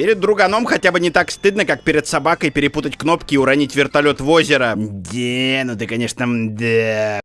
Перед друганом хотя бы не так стыдно, как перед собакой перепутать кнопки и уронить вертолет в озеро. Да, ну ты, конечно, да.